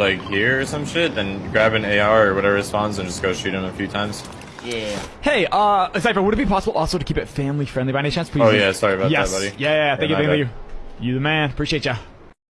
like here or some shit, then grab an AR or whatever spawns and just go shoot him a few times. Yeah. Hey, uh, Cypher, would it be possible also to keep it family friendly by any chance? Please. Oh yeah, sorry about yes. that, buddy. Yeah, yeah, thank you, thank you. You the man. Appreciate ya.